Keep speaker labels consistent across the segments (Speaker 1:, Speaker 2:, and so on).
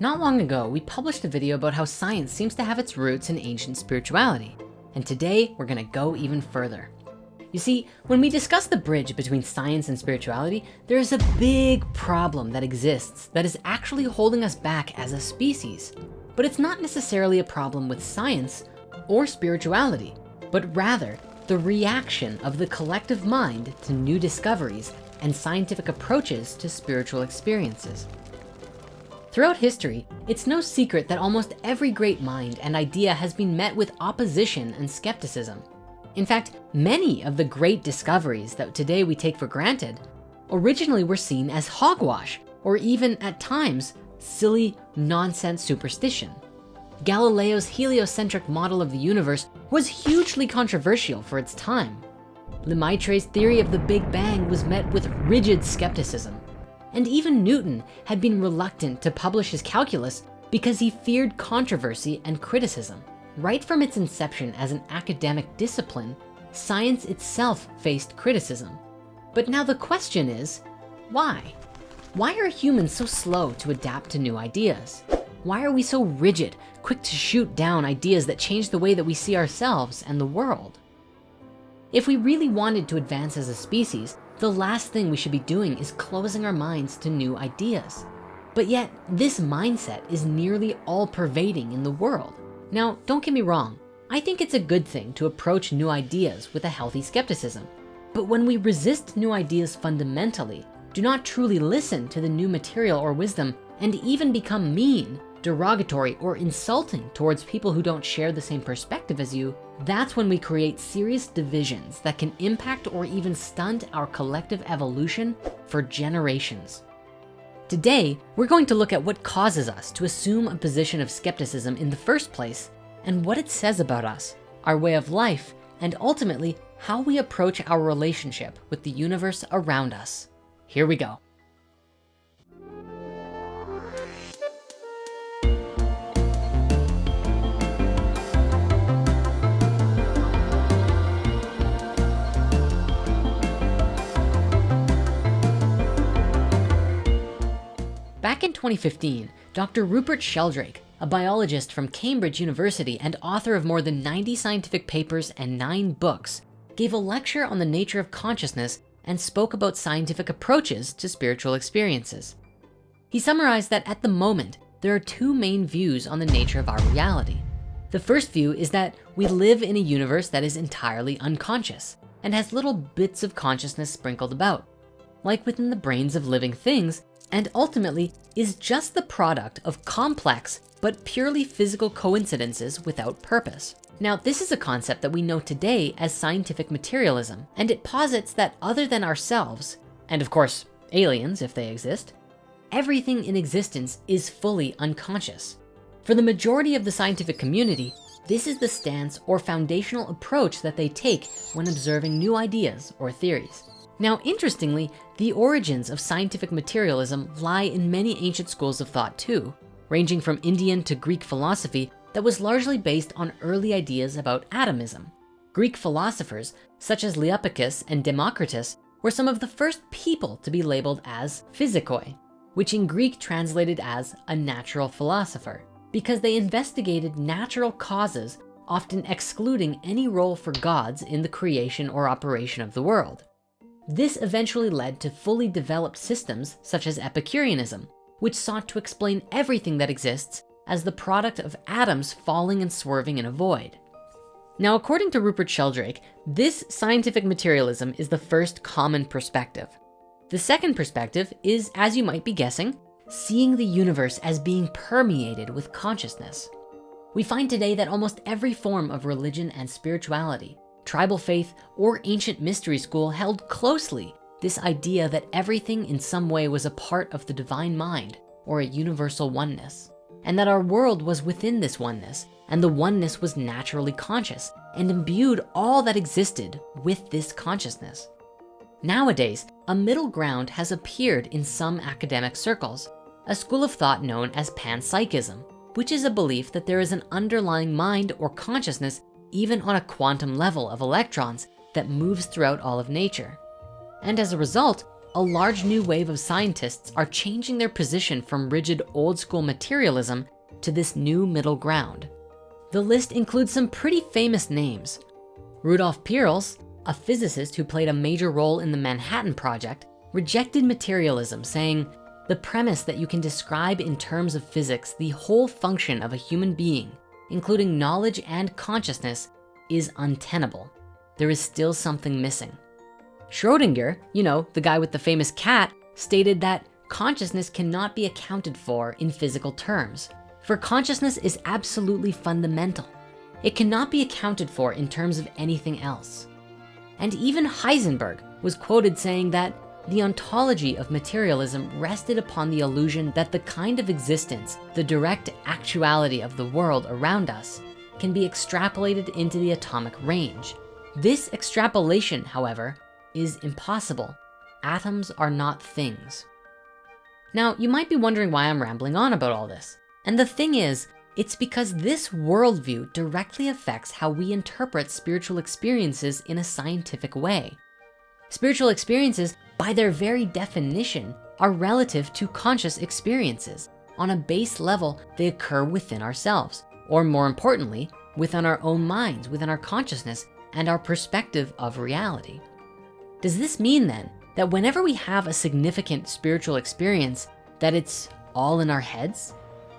Speaker 1: Not long ago, we published a video about how science seems to have its roots in ancient spirituality. And today we're gonna go even further. You see, when we discuss the bridge between science and spirituality, there is a big problem that exists that is actually holding us back as a species. But it's not necessarily a problem with science or spirituality, but rather the reaction of the collective mind to new discoveries and scientific approaches to spiritual experiences. Throughout history, it's no secret that almost every great mind and idea has been met with opposition and skepticism. In fact, many of the great discoveries that today we take for granted originally were seen as hogwash or even at times, silly nonsense superstition. Galileo's heliocentric model of the universe was hugely controversial for its time. Lemaitre's theory of the Big Bang was met with rigid skepticism. And even Newton had been reluctant to publish his calculus because he feared controversy and criticism. Right from its inception as an academic discipline, science itself faced criticism. But now the question is, why? Why are humans so slow to adapt to new ideas? Why are we so rigid, quick to shoot down ideas that change the way that we see ourselves and the world? If we really wanted to advance as a species, the last thing we should be doing is closing our minds to new ideas. But yet this mindset is nearly all pervading in the world. Now, don't get me wrong. I think it's a good thing to approach new ideas with a healthy skepticism. But when we resist new ideas fundamentally, do not truly listen to the new material or wisdom, and even become mean, derogatory, or insulting towards people who don't share the same perspective as you, that's when we create serious divisions that can impact or even stunt our collective evolution for generations. Today, we're going to look at what causes us to assume a position of skepticism in the first place and what it says about us, our way of life, and ultimately how we approach our relationship with the universe around us. Here we go. 2015, Dr. Rupert Sheldrake, a biologist from Cambridge University and author of more than 90 scientific papers and nine books, gave a lecture on the nature of consciousness and spoke about scientific approaches to spiritual experiences. He summarized that at the moment, there are two main views on the nature of our reality. The first view is that we live in a universe that is entirely unconscious and has little bits of consciousness sprinkled about. Like within the brains of living things, and ultimately is just the product of complex but purely physical coincidences without purpose. Now, this is a concept that we know today as scientific materialism, and it posits that other than ourselves, and of course, aliens if they exist, everything in existence is fully unconscious. For the majority of the scientific community, this is the stance or foundational approach that they take when observing new ideas or theories. Now, interestingly, the origins of scientific materialism lie in many ancient schools of thought too, ranging from Indian to Greek philosophy that was largely based on early ideas about atomism. Greek philosophers such as Leucippus and Democritus were some of the first people to be labeled as physikoi, which in Greek translated as a natural philosopher, because they investigated natural causes, often excluding any role for gods in the creation or operation of the world. This eventually led to fully developed systems such as Epicureanism, which sought to explain everything that exists as the product of atoms falling and swerving in a void. Now, according to Rupert Sheldrake, this scientific materialism is the first common perspective. The second perspective is, as you might be guessing, seeing the universe as being permeated with consciousness. We find today that almost every form of religion and spirituality tribal faith, or ancient mystery school held closely this idea that everything in some way was a part of the divine mind or a universal oneness, and that our world was within this oneness, and the oneness was naturally conscious and imbued all that existed with this consciousness. Nowadays, a middle ground has appeared in some academic circles, a school of thought known as panpsychism, which is a belief that there is an underlying mind or consciousness even on a quantum level of electrons that moves throughout all of nature. And as a result, a large new wave of scientists are changing their position from rigid old school materialism to this new middle ground. The list includes some pretty famous names. Rudolf Peierls, a physicist who played a major role in the Manhattan Project, rejected materialism saying, the premise that you can describe in terms of physics the whole function of a human being, including knowledge and consciousness, is untenable. There is still something missing. Schrodinger, you know, the guy with the famous cat, stated that consciousness cannot be accounted for in physical terms, for consciousness is absolutely fundamental. It cannot be accounted for in terms of anything else. And even Heisenberg was quoted saying that the ontology of materialism rested upon the illusion that the kind of existence, the direct actuality of the world around us, can be extrapolated into the atomic range. This extrapolation, however, is impossible. Atoms are not things. Now, you might be wondering why I'm rambling on about all this. And the thing is, it's because this worldview directly affects how we interpret spiritual experiences in a scientific way. Spiritual experiences, by their very definition, are relative to conscious experiences. On a base level, they occur within ourselves, or more importantly, within our own minds, within our consciousness and our perspective of reality. Does this mean then that whenever we have a significant spiritual experience, that it's all in our heads?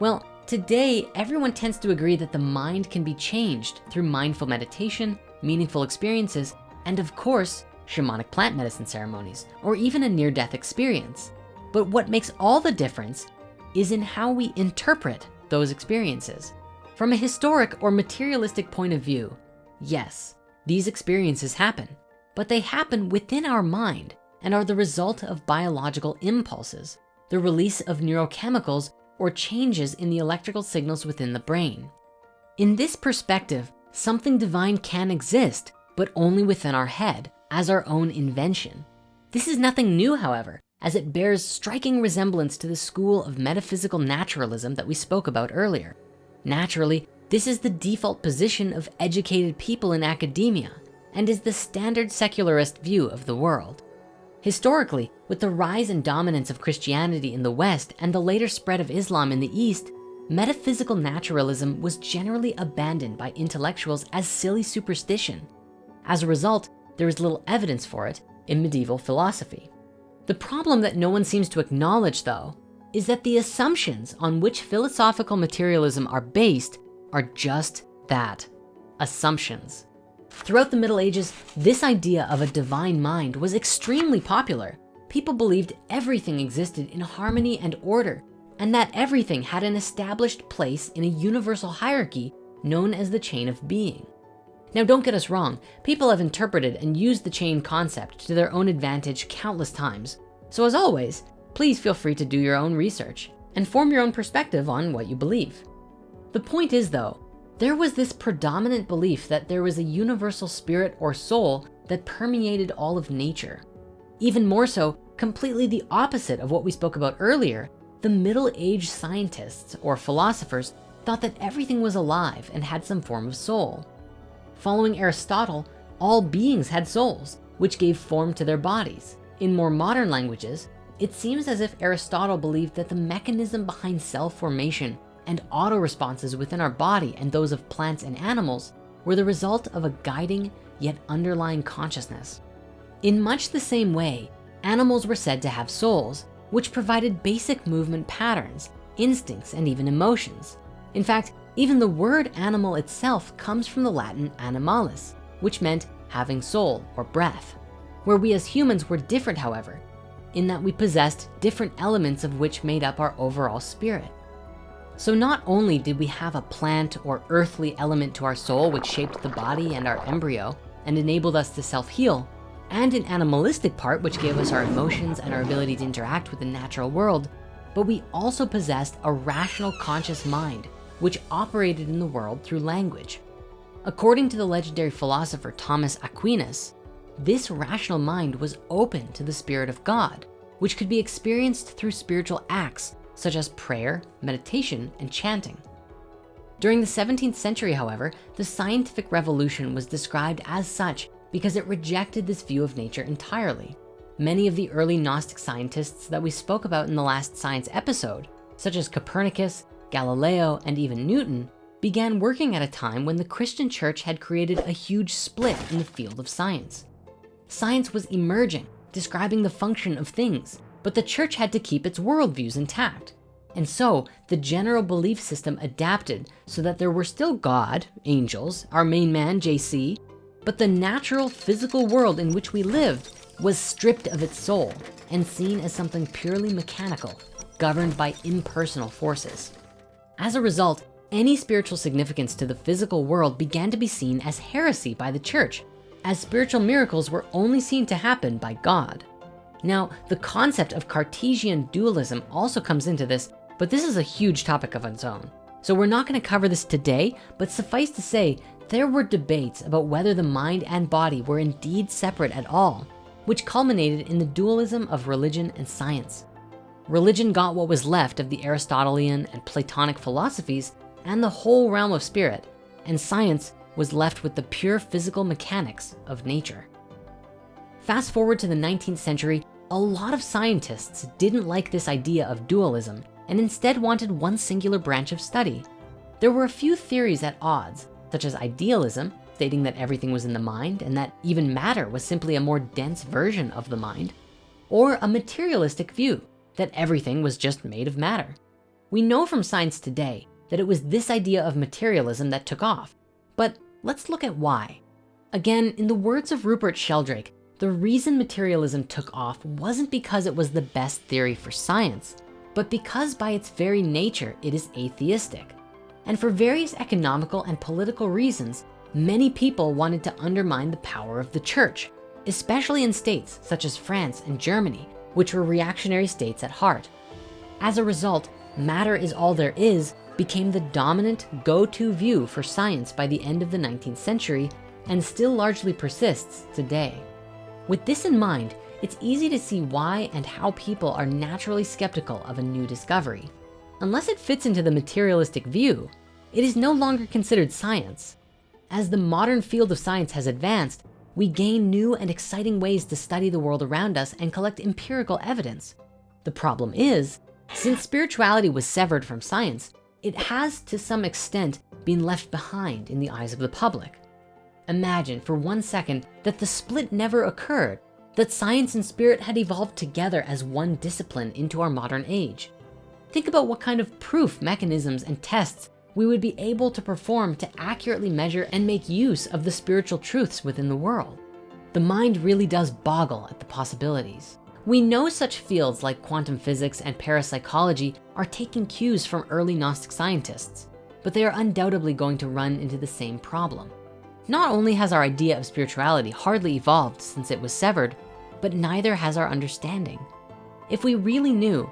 Speaker 1: Well, today, everyone tends to agree that the mind can be changed through mindful meditation, meaningful experiences, and of course, shamanic plant medicine ceremonies, or even a near-death experience. But what makes all the difference is in how we interpret those experiences. From a historic or materialistic point of view, yes, these experiences happen but they happen within our mind and are the result of biological impulses, the release of neurochemicals or changes in the electrical signals within the brain. In this perspective, something divine can exist, but only within our head as our own invention. This is nothing new, however, as it bears striking resemblance to the school of metaphysical naturalism that we spoke about earlier. Naturally, this is the default position of educated people in academia, and is the standard secularist view of the world. Historically, with the rise and dominance of Christianity in the West and the later spread of Islam in the East, metaphysical naturalism was generally abandoned by intellectuals as silly superstition. As a result, there is little evidence for it in medieval philosophy. The problem that no one seems to acknowledge though, is that the assumptions on which philosophical materialism are based are just that, assumptions. Throughout the Middle Ages, this idea of a divine mind was extremely popular. People believed everything existed in harmony and order, and that everything had an established place in a universal hierarchy known as the chain of being. Now, don't get us wrong, people have interpreted and used the chain concept to their own advantage countless times. So as always, please feel free to do your own research and form your own perspective on what you believe. The point is though, there was this predominant belief that there was a universal spirit or soul that permeated all of nature. Even more so, completely the opposite of what we spoke about earlier, the middle-aged scientists or philosophers thought that everything was alive and had some form of soul. Following Aristotle, all beings had souls, which gave form to their bodies. In more modern languages, it seems as if Aristotle believed that the mechanism behind cell formation and auto responses within our body and those of plants and animals were the result of a guiding yet underlying consciousness. In much the same way, animals were said to have souls, which provided basic movement patterns, instincts, and even emotions. In fact, even the word animal itself comes from the Latin animalis, which meant having soul or breath. Where we as humans were different, however, in that we possessed different elements of which made up our overall spirit. So not only did we have a plant or earthly element to our soul, which shaped the body and our embryo and enabled us to self-heal, and an animalistic part, which gave us our emotions and our ability to interact with the natural world, but we also possessed a rational conscious mind, which operated in the world through language. According to the legendary philosopher Thomas Aquinas, this rational mind was open to the Spirit of God, which could be experienced through spiritual acts such as prayer, meditation, and chanting. During the 17th century, however, the scientific revolution was described as such because it rejected this view of nature entirely. many of the early Gnostic scientists that we spoke about in the last science episode, such as Copernicus, Galileo, and even Newton, began working at a time when the Christian church had created a huge split in the field of science. Science was emerging, describing the function of things, but the church had to keep its worldviews intact. And so the general belief system adapted so that there were still God, angels, our main man, JC, but the natural physical world in which we lived was stripped of its soul and seen as something purely mechanical, governed by impersonal forces. As a result, any spiritual significance to the physical world began to be seen as heresy by the church, as spiritual miracles were only seen to happen by God. Now, the concept of Cartesian dualism also comes into this, but this is a huge topic of its own. So we're not gonna cover this today, but suffice to say, there were debates about whether the mind and body were indeed separate at all, which culminated in the dualism of religion and science. Religion got what was left of the Aristotelian and Platonic philosophies and the whole realm of spirit, and science was left with the pure physical mechanics of nature. Fast forward to the 19th century, a lot of scientists didn't like this idea of dualism and instead wanted one singular branch of study. There were a few theories at odds, such as idealism, stating that everything was in the mind and that even matter was simply a more dense version of the mind, or a materialistic view that everything was just made of matter. We know from science today that it was this idea of materialism that took off, but let's look at why. Again, in the words of Rupert Sheldrake, the reason materialism took off wasn't because it was the best theory for science, but because by its very nature, it is atheistic. And for various economical and political reasons, many people wanted to undermine the power of the church, especially in states such as France and Germany, which were reactionary states at heart. As a result, matter is all there is became the dominant go-to view for science by the end of the 19th century and still largely persists today. With this in mind, it's easy to see why and how people are naturally skeptical of a new discovery. Unless it fits into the materialistic view, it is no longer considered science. As the modern field of science has advanced, we gain new and exciting ways to study the world around us and collect empirical evidence. The problem is, since spirituality was severed from science, it has to some extent been left behind in the eyes of the public. Imagine for one second that the split never occurred, that science and spirit had evolved together as one discipline into our modern age. Think about what kind of proof mechanisms and tests we would be able to perform to accurately measure and make use of the spiritual truths within the world. The mind really does boggle at the possibilities. We know such fields like quantum physics and parapsychology are taking cues from early Gnostic scientists, but they are undoubtedly going to run into the same problem. Not only has our idea of spirituality hardly evolved since it was severed, but neither has our understanding. If we really knew,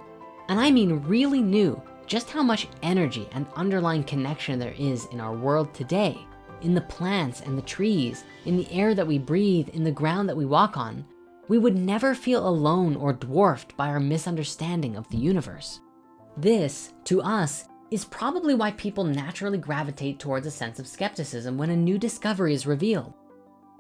Speaker 1: and I mean really knew just how much energy and underlying connection there is in our world today, in the plants and the trees, in the air that we breathe, in the ground that we walk on, we would never feel alone or dwarfed by our misunderstanding of the universe. This, to us, is probably why people naturally gravitate towards a sense of skepticism when a new discovery is revealed.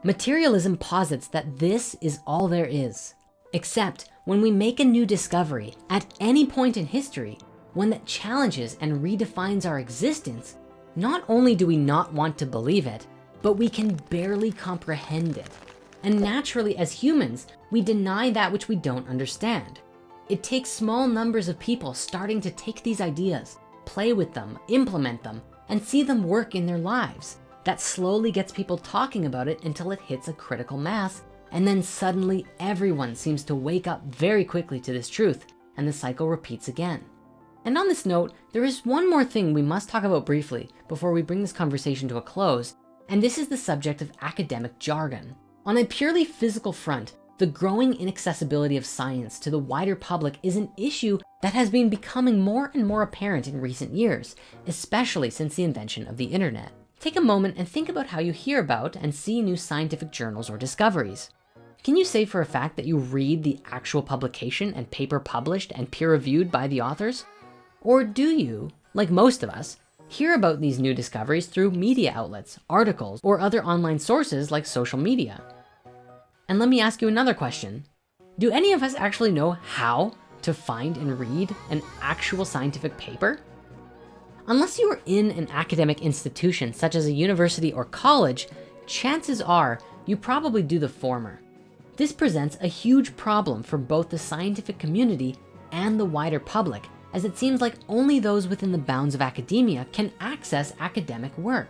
Speaker 1: Materialism posits that this is all there is, except when we make a new discovery at any point in history, one that challenges and redefines our existence, not only do we not want to believe it, but we can barely comprehend it. And naturally as humans, we deny that which we don't understand. It takes small numbers of people starting to take these ideas, play with them, implement them, and see them work in their lives. That slowly gets people talking about it until it hits a critical mass. And then suddenly everyone seems to wake up very quickly to this truth and the cycle repeats again. And on this note, there is one more thing we must talk about briefly before we bring this conversation to a close, and this is the subject of academic jargon. On a purely physical front, the growing inaccessibility of science to the wider public is an issue that has been becoming more and more apparent in recent years, especially since the invention of the internet. Take a moment and think about how you hear about and see new scientific journals or discoveries. Can you say for a fact that you read the actual publication and paper published and peer reviewed by the authors? Or do you, like most of us, hear about these new discoveries through media outlets, articles, or other online sources like social media? And let me ask you another question. do any of us actually know how to find and read an actual scientific paper? Unless you are in an academic institution, such as a university or college, chances are you probably do the former. This presents a huge problem for both the scientific community and the wider public, as it seems like only those within the bounds of academia can access academic work.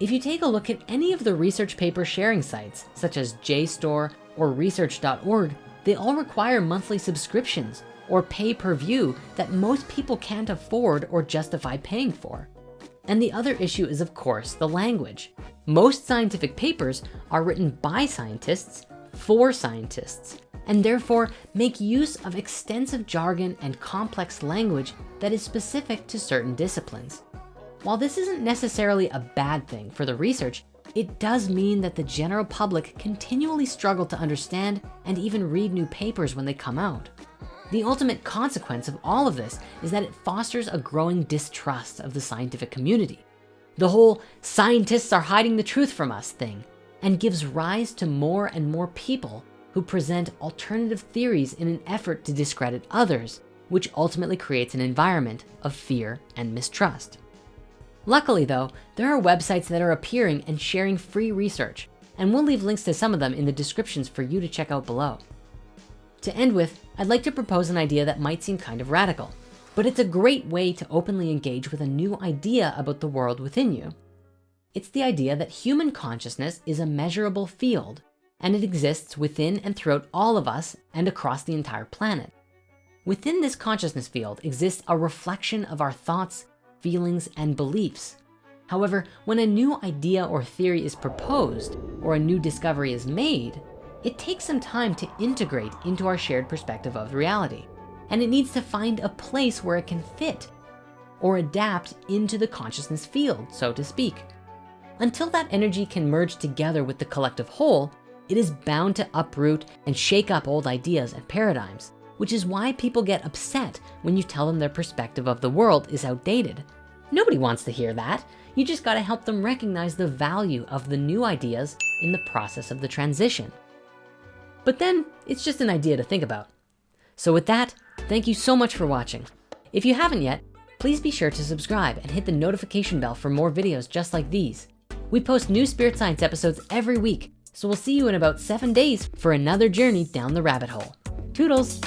Speaker 1: If you take a look at any of the research paper sharing sites, such as JSTOR or research.org, they all require monthly subscriptions or pay per view that most people can't afford or justify paying for. And the other issue is of course, the language. Most scientific papers are written by scientists for scientists and therefore make use of extensive jargon and complex language that is specific to certain disciplines. While this isn't necessarily a bad thing for the research, it does mean that the general public continually struggle to understand and even read new papers when they come out. The ultimate consequence of all of this is that it fosters a growing distrust of the scientific community. The whole scientists are hiding the truth from us thing and gives rise to more and more people who present alternative theories in an effort to discredit others, which ultimately creates an environment of fear and mistrust. Luckily though, there are websites that are appearing and sharing free research, and we'll leave links to some of them in the descriptions for you to check out below. To end with, I'd like to propose an idea that might seem kind of radical, but it's a great way to openly engage with a new idea about the world within you. It's the idea that human consciousness is a measurable field and it exists within and throughout all of us and across the entire planet. Within this consciousness field exists a reflection of our thoughts, feelings, and beliefs. However, when a new idea or theory is proposed or a new discovery is made, it takes some time to integrate into our shared perspective of reality. And it needs to find a place where it can fit or adapt into the consciousness field, so to speak. Until that energy can merge together with the collective whole, it is bound to uproot and shake up old ideas and paradigms which is why people get upset when you tell them their perspective of the world is outdated. Nobody wants to hear that. You just gotta help them recognize the value of the new ideas in the process of the transition. But then it's just an idea to think about. So with that, thank you so much for watching. If you haven't yet, please be sure to subscribe and hit the notification bell for more videos just like these. We post new Spirit Science episodes every week, so we'll see you in about seven days for another journey down the rabbit hole. Toodles.